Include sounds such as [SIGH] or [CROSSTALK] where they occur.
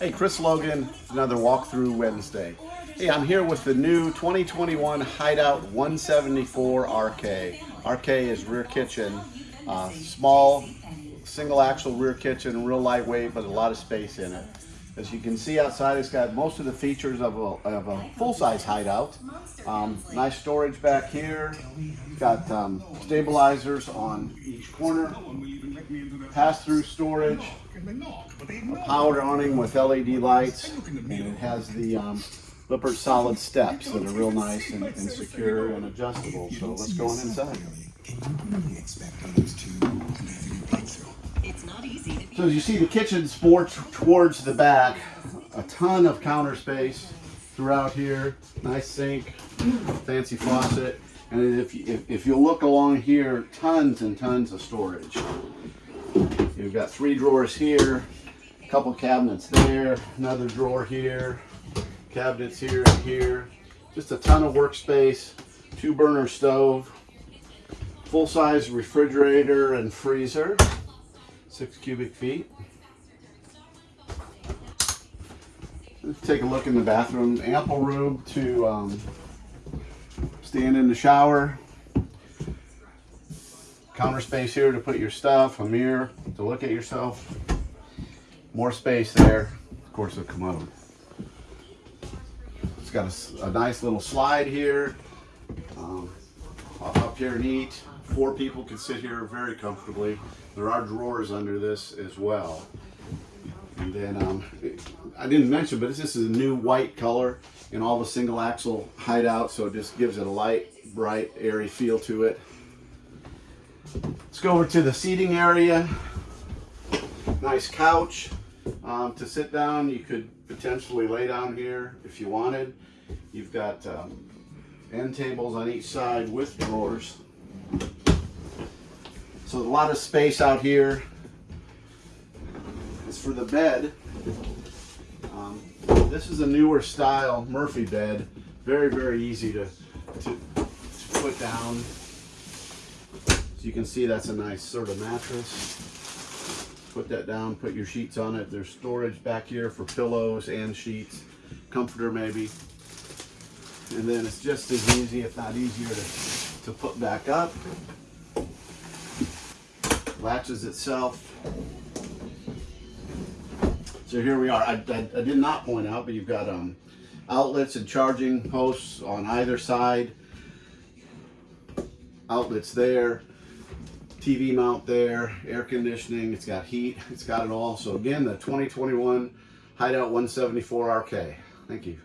Hey, Chris Logan, another walkthrough Wednesday. Hey, I'm here with the new 2021 Hideout 174 RK. RK is rear kitchen, uh, small single axle rear kitchen, real lightweight, but a lot of space in it. As you can see outside, it's got most of the features of a, of a full-size hideout. Um, nice storage back here. Got um, stabilizers on each corner. Pass-through storage. A power awning with LED lights. And it has the um, Lippert solid steps that are real nice and, and secure and adjustable. So let's go on inside. So as you see, the kitchen sports towards the back. A ton of counter space throughout here. Nice sink, fancy faucet. And if, if, if you look along here, tons and tons of storage. You've got three drawers here, a couple cabinets there, another drawer here, cabinets here and here. Just a ton of workspace, two burner stove, full size refrigerator and freezer, six cubic feet. Let's take a look in the bathroom. Ample room to um, stand in the shower. Counter space here to put your stuff, a mirror to look at yourself. More space there. Of course, a commode. It's got a, a nice little slide here. Um, up here neat. Four people can sit here very comfortably. There are drawers under this as well. And then um, I didn't mention, but this is a new white color in all the single axle hideout, so it just gives it a light, bright, airy feel to it. Let's go over to the seating area. Nice couch um, to sit down. You could potentially lay down here if you wanted. You've got um, end tables on each side with drawers. A lot of space out here. As for the bed, um, this is a newer style Murphy bed. Very, very easy to, to, to put down. So you can see that's a nice sort of mattress. Put that down, put your sheets on it. There's storage back here for pillows and sheets. Comforter maybe. And then it's just as easy, if not easier, to, to put back up. Latches itself. So here we are. I, I, I, did not point out, but you've got um, outlets and charging posts on either side. Outlets there. TV mount there. Air conditioning. It's got heat. [LAUGHS] It's got it all. So again, the 2021 Hideout 174 RK. Thank you.